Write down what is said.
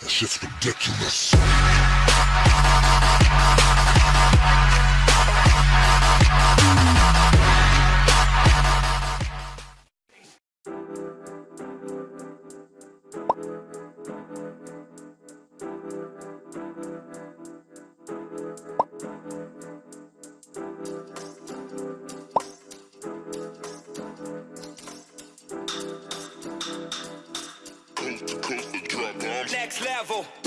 That shit's ridiculous. Next level.